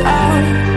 i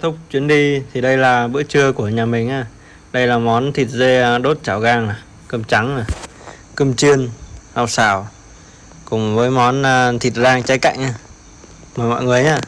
Kết thúc chuyến đi thì đây là bữa trưa của nhà mình à Đây là món thịt dê à, đốt chảo gang này, cơm trắng này, cơm chiên, rau xào cùng với món à, thịt rang trái cạnh nha. Mời mọi người nhá.